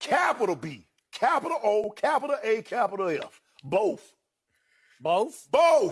Capital B, capital O, capital A, capital F. Both. Both? Both.